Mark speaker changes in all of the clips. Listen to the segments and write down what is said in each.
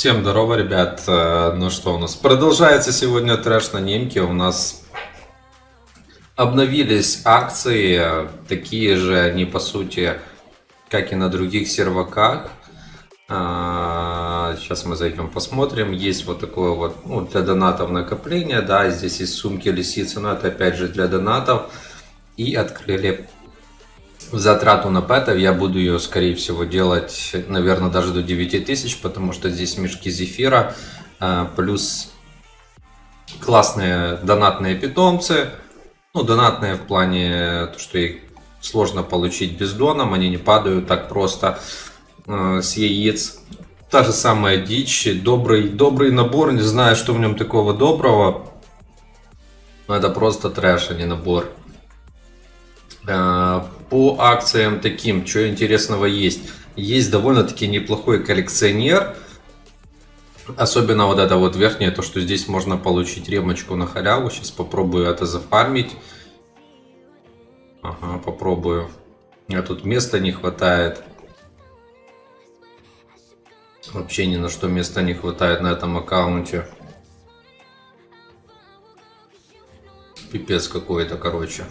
Speaker 1: Всем здорово, ребят. Э, Ну что у нас? Продолжается сегодня трэш на немке. У нас обновились акции, э, такие же они по сути, как и на других серваках. А, Сейчас мы зайдем посмотрим. Есть вот такое вот ну, для донатов накопление. Да, здесь есть сумки лисицы, но это опять же для донатов. И открыли затрату на пэтов. Я буду ее, скорее всего, делать, наверное, даже до 9000, потому что здесь мешки зефира, а, плюс классные донатные питомцы. Ну, донатные в плане, то, что их сложно получить бездоном, они не падают так просто э, с яиц. Та же самая дичь, добрый, добрый набор, не знаю, что в нем такого доброго. Но это просто трэш, а не набор. По акциям таким, что интересного есть? Есть довольно-таки неплохой коллекционер. Особенно вот это вот верхнее, то что здесь можно получить ремочку на халяву. Сейчас попробую это зафармить. Ага, попробую. А тут места не хватает. Вообще ни на что места не хватает на этом аккаунте. Пипец какой-то, короче.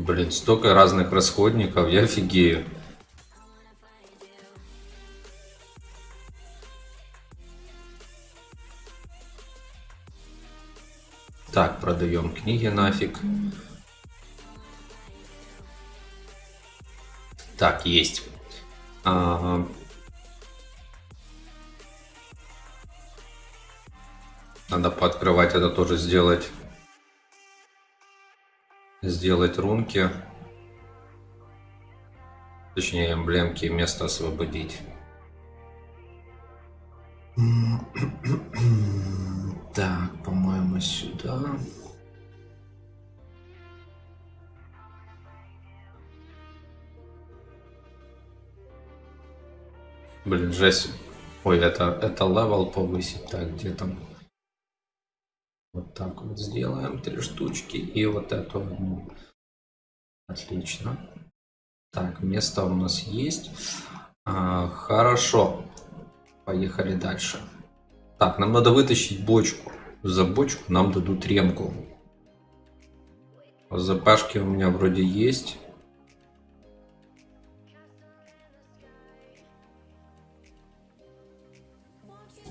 Speaker 1: Блин, столько разных расходников, я офигею. Так, продаем книги нафиг. Так, есть. А, Надо пооткрывать это тоже сделать. Сделать рунки. Точнее, эмблемки, место освободить. Так, по-моему, сюда. Блин, жесть. Ой, это, это level повысить. Так, где там? Так вот сделаем три штучки и вот эту одну. Отлично. Так, место у нас есть. А, хорошо. Поехали дальше. Так, нам надо вытащить бочку. За бочку нам дадут ремку. Запашки у меня вроде есть.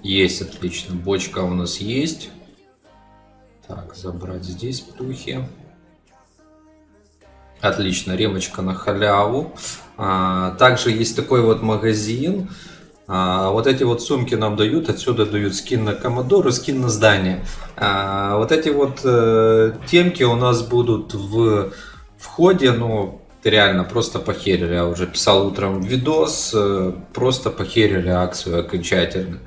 Speaker 1: Есть, отлично. Бочка у нас есть. Так, забрать здесь плюхи. Отлично, ремочка на халяву. А, также есть такой вот магазин. А, вот эти вот сумки нам дают. Отсюда дают скин на Commodore скин на здание. А, вот эти вот э, темки у нас будут в входе. Ну, реально просто похерили. Я уже писал утром видос. Э, просто похерили акцию окончательно.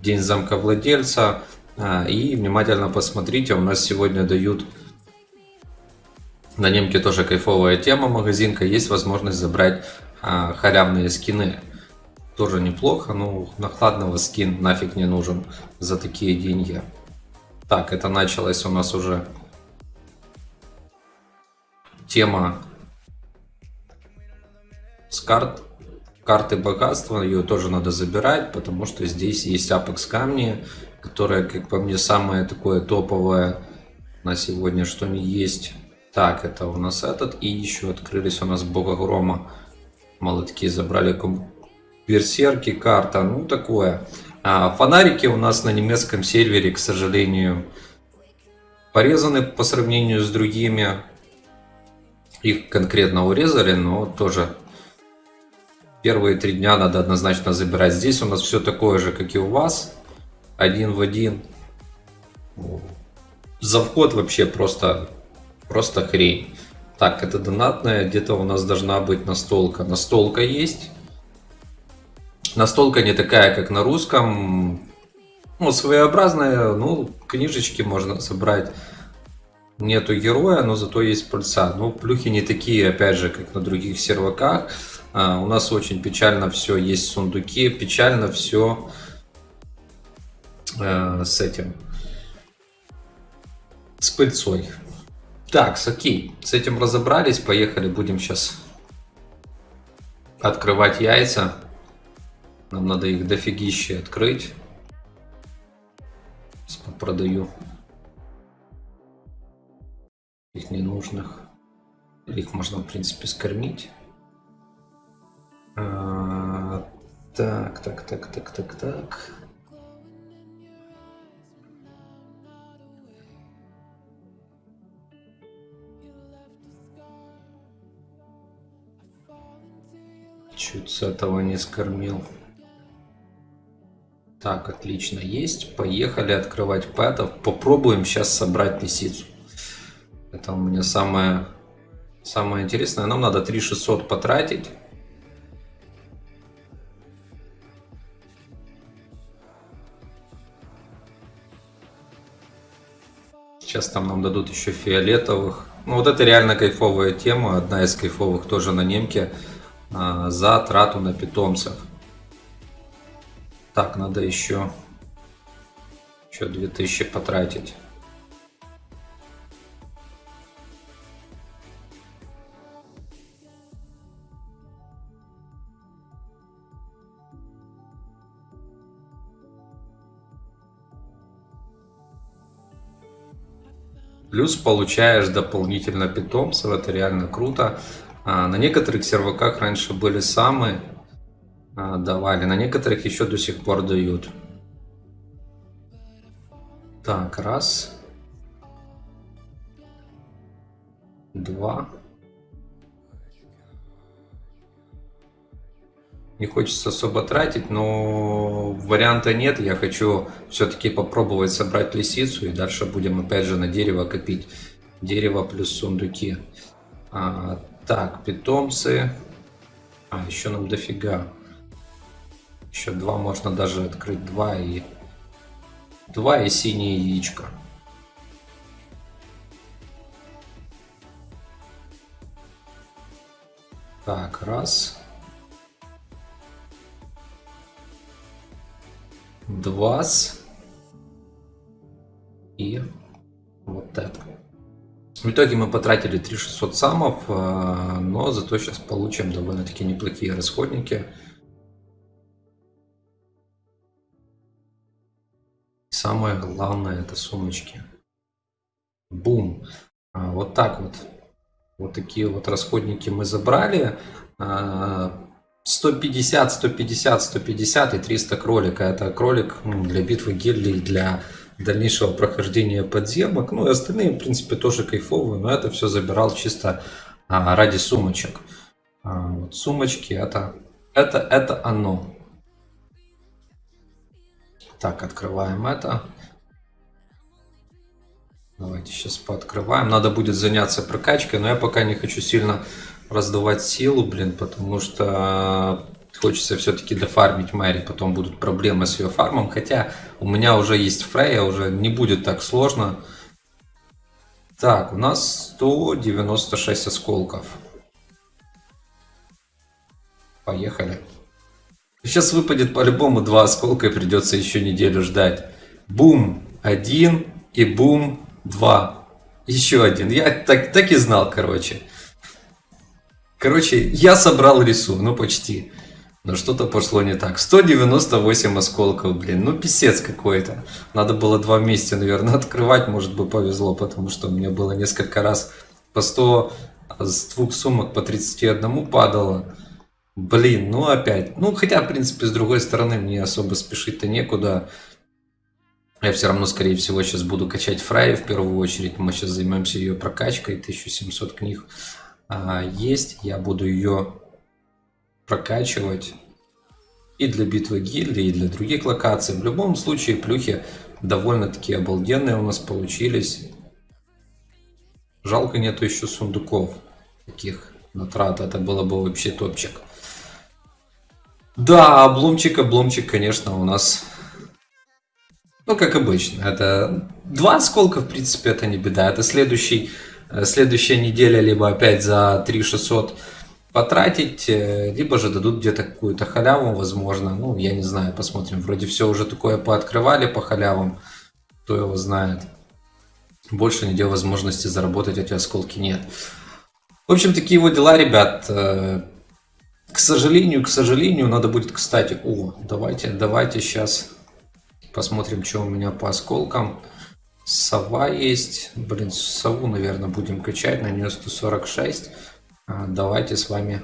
Speaker 1: День замка владельца. А, и внимательно посмотрите, у нас сегодня дают на немке тоже кайфовая тема, магазинка, есть возможность забрать а, халявные скины. Тоже неплохо, но накладного скин нафиг не нужен за такие деньги. Так, это началась у нас уже тема с карт. Карты богатства, ее тоже надо забирать, потому что здесь есть апекс камни, которое, как по мне, самое такое топовое на сегодня, что не есть. Так, это у нас этот. И еще открылись у нас Бога Грома. Молотки забрали берсерки, карта, ну такое. А фонарики у нас на немецком сервере, к сожалению, порезаны по сравнению с другими. Их конкретно урезали, но тоже первые три дня надо однозначно забирать. Здесь у нас все такое же, как и у вас один в один. За вход вообще просто, просто хрень. Так, это донатная, где-то у нас должна быть настолка. Настолка есть. Настолка не такая, как на русском. Ну, своеобразная, ну, книжечки можно собрать. Нету героя, но зато есть пульса. Ну, плюхи не такие, опять же, как на других серваках. А, у нас очень печально все, есть сундуки, печально все э, с этим, с пыльцой. Так, окей, с этим разобрались, поехали, будем сейчас открывать яйца. Нам надо их дофигище открыть. Продаю их ненужных. Их можно, в принципе, скормить. А, так, так, так, так, так, так. Чуть с этого не скормил. Так, отлично, есть. Поехали открывать пэтов. Попробуем сейчас собрать лисицу. Это у меня самое, самое интересное. Нам надо 3600 потратить. Сейчас там нам дадут еще фиолетовых. Ну вот это реально кайфовая тема. Одна из кайфовых тоже на немке. А, за трату на питомцев. Так, надо еще, еще 2000 потратить. Плюс получаешь дополнительно питомцев, это реально круто. А, на некоторых серваках раньше были самые а, давали, на некоторых еще до сих пор дают. Так, раз. Два. Не хочется особо тратить, но варианта нет. Я хочу все-таки попробовать собрать лисицу и дальше будем опять же на дерево копить. Дерево плюс сундуки. А, так, питомцы. А, еще нам дофига. Еще два можно даже открыть. Два и... Два и синее яичко. Так, раз. Два. И. В итоге мы потратили 3600 самов, а, но зато сейчас получим довольно-таки неплохие расходники. Самое главное это сумочки. Бум. А, вот так вот. Вот такие вот расходники мы забрали. 150, 150, 150 и 300 кролика. Это кролик для битвы гильдий, для дальнейшего прохождения подземок. Ну и остальные, в принципе, тоже кайфовые, но это все забирал чисто а, ради сумочек. А, вот сумочки это, это, это оно. Так, открываем это. Давайте сейчас пооткрываем. Надо будет заняться прокачкой, но я пока не хочу сильно раздавать силу, блин, потому что Хочется все-таки дофармить Мэри, потом будут проблемы с ее фармом. Хотя у меня уже есть Фрейя, уже не будет так сложно. Так, у нас 196 осколков. Поехали. Сейчас выпадет по-любому два осколка и придется еще неделю ждать. Бум, один и бум, два. Еще один. Я так, так и знал, короче. Короче, я собрал рису, ну почти. Но что-то пошло не так. 198 осколков, блин, ну писец какой-то. Надо было два вместе, наверное, открывать, может бы повезло, потому что мне было несколько раз по 100 с двух сумок по 31 падало. Блин, ну опять. Ну, хотя, в принципе, с другой стороны, мне особо спешить-то некуда. Я все равно, скорее всего, сейчас буду качать Фрай в первую очередь. Мы сейчас займемся ее прокачкой. 1700 книг а, есть. Я буду ее прокачивать и для битвы гильдии, и для других локаций. В любом случае, плюхи довольно-таки обалденные у нас получились. Жалко нету еще сундуков таких на трат. Это было бы вообще топчик. Да, обломчик, обломчик, конечно, у нас... Ну, как обычно. Это два осколка, в принципе, это не беда. Это следующий, э, следующая неделя, либо опять за 3600 потратить, э, либо же дадут где-то какую-то халяву, возможно. Ну, я не знаю, посмотрим. Вроде все уже такое пооткрывали по халявам, кто его знает. больше нигде возможности заработать эти осколки нет. В общем, такие вот дела, ребят. Э, к сожалению, к сожалению, надо будет, кстати, о, давайте, давайте сейчас посмотрим, что у меня по осколкам. Сова есть. Блин, сову, наверное, будем качать. На нее 146. А, давайте с вами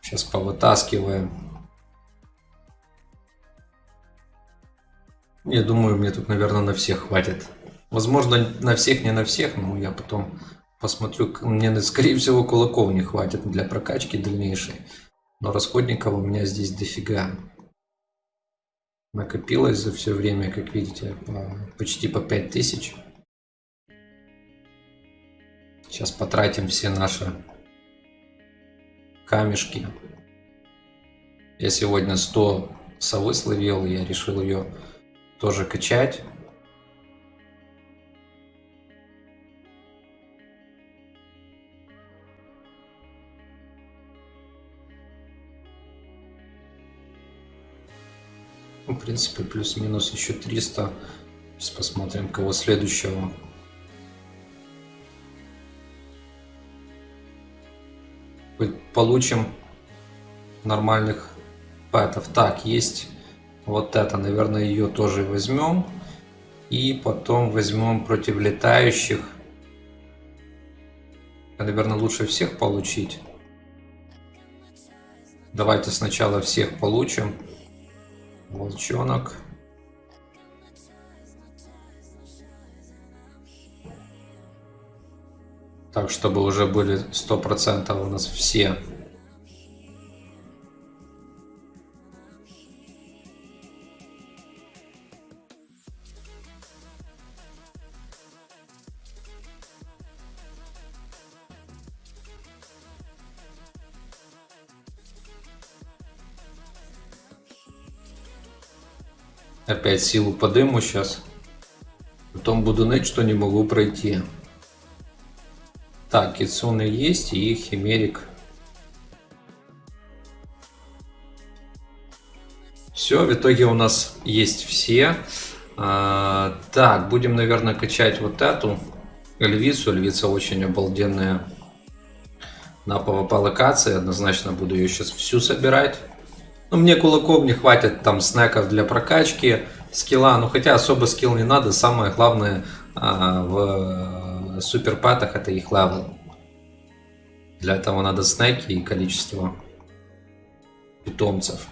Speaker 1: сейчас повытаскиваем. Я думаю, мне тут, наверное, на всех хватит. Возможно, на всех, не на всех, но я потом посмотрю. Мне, скорее всего, кулаков не хватит для прокачки дальнейшей. Но расходников у меня здесь дофига. Накопилось за все время, как видите, почти по 5000. Сейчас потратим все наши камешки. Я сегодня 100 совы словил, я решил ее тоже качать. Ну, в принципе, плюс-минус еще 300. Сейчас посмотрим, кого следующего. Получим нормальных пэтов. Так, есть вот это, наверное, ее тоже возьмем. И потом возьмем против летающих. Наверное, лучше всех получить. Давайте сначала всех получим. Волчонок. Чтобы уже были 100% у нас все Опять силу подыму сейчас. Потом буду ныть, что не могу пройти. Так, Кицуны есть и Химерик. Все, в итоге у нас есть все. А, так, будем, наверное, качать вот эту львицу. Львица очень обалденная на PvP локации. Однозначно буду ее сейчас всю собирать. Ну, мне кулаков не хватит, там, снеков для прокачки, скилла. Ну, хотя особо скилл не надо. Самое главное а, в суперпетах это их level. Для этого надо снеки и количество питомцев.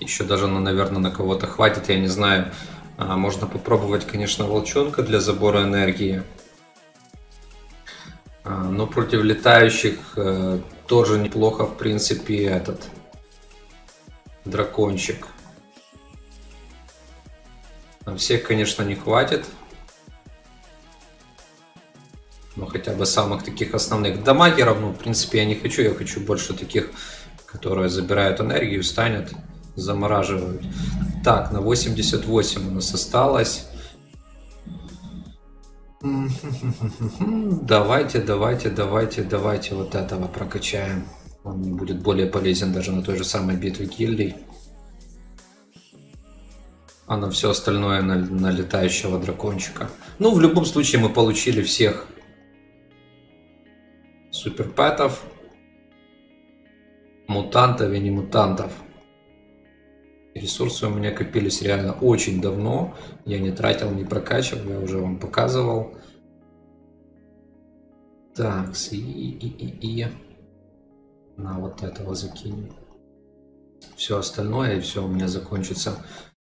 Speaker 1: Еще даже, ну, наверное, на кого-то хватит, я не знаю. А, можно попробовать, конечно, волчонка для забора энергии. А, но против летающих э, тоже неплохо, в принципе, этот дракончик. На всех, конечно, не хватит. Но хотя бы самых таких основных. Дамагеров, ну, в принципе, я не хочу. Я хочу больше таких, которые забирают энергию, станет, замораживают. Так, на 88 у нас осталось. Давайте, давайте, давайте, давайте вот этого прокачаем. Он будет более полезен даже на той же самой битве гильдий. А на все остальное на, на летающего дракончика. Ну, в любом случае мы получили всех суперпэтов, мутантов и не мутантов. Ресурсы у меня копились реально очень давно. Я не тратил, не прокачивал, я уже вам показывал. Так, и, и, и, и. На вот этого закинем. Все остальное, и все, у меня закончатся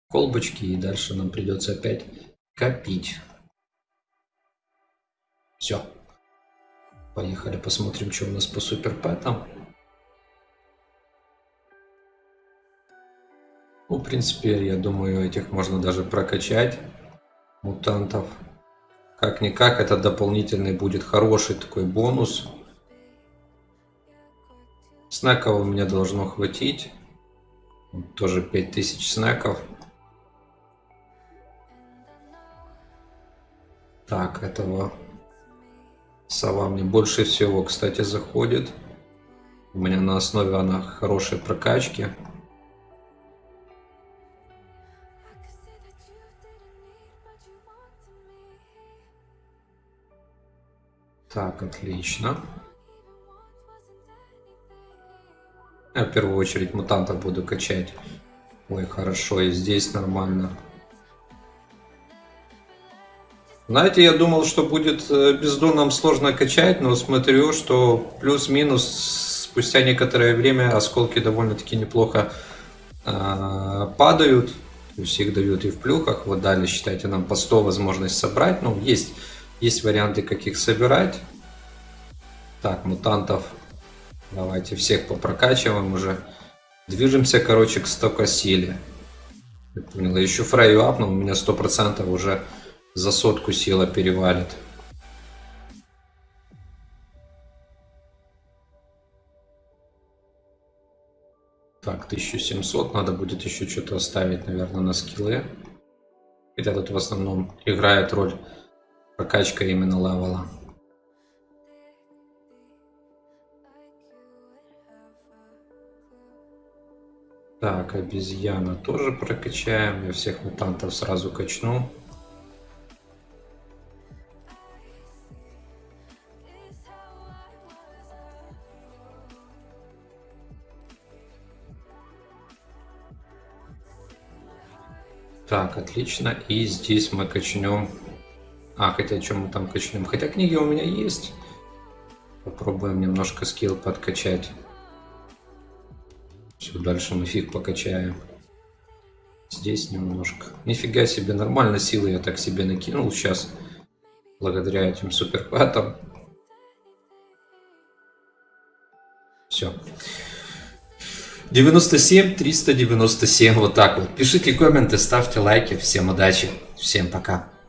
Speaker 1: колбочки, и дальше нам придется опять копить. Все. Поехали, посмотрим, что у нас по суперпэтам. Ну, в принципе, я думаю, этих можно даже прокачать, мутантов. Как-никак, это дополнительный будет хороший такой бонус. Снеков у меня должно хватить. Тоже 5000 снеков. Так, этого Сова мне больше всего, кстати, заходит. У меня на основе она хорошей прокачки. Так, отлично. Я в первую очередь мутантов буду качать. Ой, хорошо, и здесь нормально. Знаете, я думал, что будет э, бездоном сложно качать, но смотрю, что плюс-минус спустя некоторое время осколки довольно-таки неплохо э, падают. То есть их дают и в плюхах. Вот дали, считайте, нам по 100 возможность собрать. Ну, есть, есть варианты, как их собирать. Так, мутантов. Давайте всех попрокачиваем уже. Движемся, короче, к 100 силе. Понял, еще фрейю апнул, у меня 100% уже за сотку сила перевалит. Так, 1700. Надо будет еще что-то оставить, наверное, на скиллы. Хотя тут в основном играет роль прокачка именно левела. Так, обезьяна тоже прокачаем. Я всех мутантов сразу качну. Так, отлично. И здесь мы качнем... А, хотя чем мы там качнем? Хотя книги у меня есть. Попробуем немножко скилл подкачать. Все, дальше мы фиг покачаем. Здесь немножко. Нифига себе, нормально силы я так себе накинул сейчас. Благодаря этим суперхватам. Все. 97 397, вот так вот. Пишите комменты, ставьте лайки. Всем удачи, всем пока.